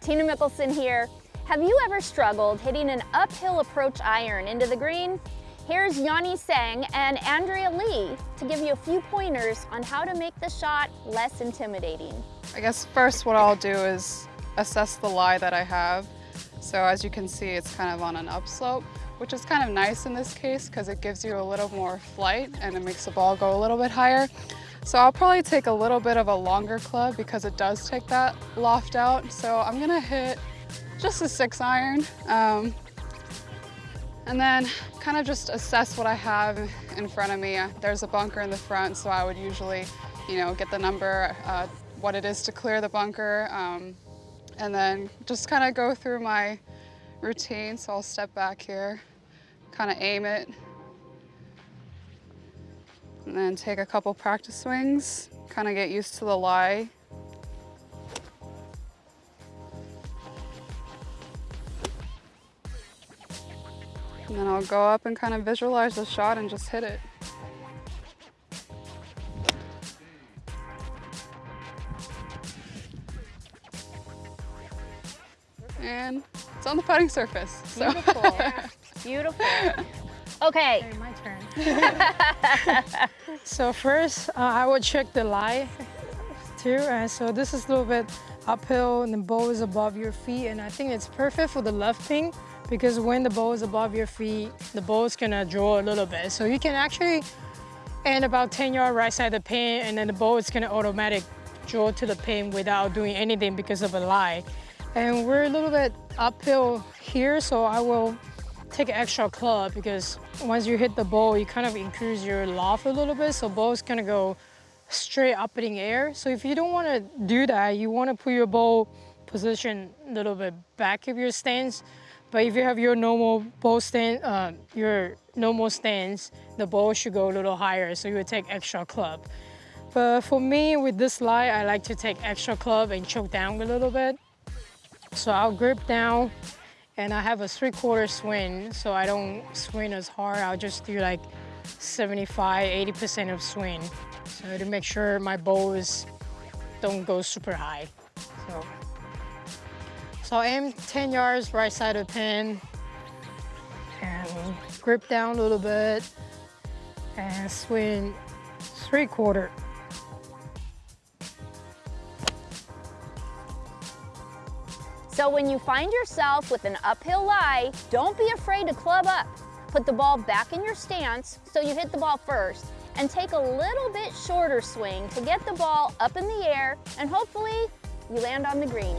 Tina Mickelson here. Have you ever struggled hitting an uphill approach iron into the green? Here's Yani Tseng and Andrea Lee to give you a few pointers on how to make the shot less intimidating. I guess first what I'll do is assess the lie that I have. So as you can see, it's kind of on an upslope, which is kind of nice in this case because it gives you a little more flight and it makes the ball go a little bit higher. So I'll probably take a little bit of a longer club because it does take that loft out. So I'm gonna hit just a six iron. Um, and then kind of just assess what I have in front of me. There's a bunker in the front, so I would usually, you know, get the number, uh, what it is to clear the bunker, um, and then just kind of go through my routine. So I'll step back here, kind of aim it, and then take a couple practice swings, kind of get used to the lie. And then I'll go up and kind of visualize the shot and just hit it. And it's on the putting surface. So. Beautiful. Beautiful. Okay. Okay, my turn. so first, uh, I would check the lie too. And so this is a little bit uphill and the ball is above your feet. And I think it's perfect for the left ping because when the ball is above your feet, the ball is gonna draw a little bit. So you can actually end about 10 yard right side of the pin and then the ball is gonna automatic draw to the pin without doing anything because of a lie. And we're a little bit uphill here, so I will take an extra club because once you hit the ball, you kind of increase your loft a little bit, so ball's gonna go straight up in the air. So if you don't wanna do that, you wanna put your ball position a little bit back of your stance. But if you have your normal ball stand, uh, your normal stance, the ball should go a little higher, so you would take extra club. But for me, with this lie, I like to take extra club and choke down a little bit. So I'll grip down and I have a three quarter swing, so I don't swing as hard. I'll just do like 75, 80% of swing. So to make sure my bows don't go super high. So, so I aim 10 yards right side of the pin and grip down a little bit and swing three quarter. So when you find yourself with an uphill lie, don't be afraid to club up. Put the ball back in your stance so you hit the ball first and take a little bit shorter swing to get the ball up in the air and hopefully you land on the green.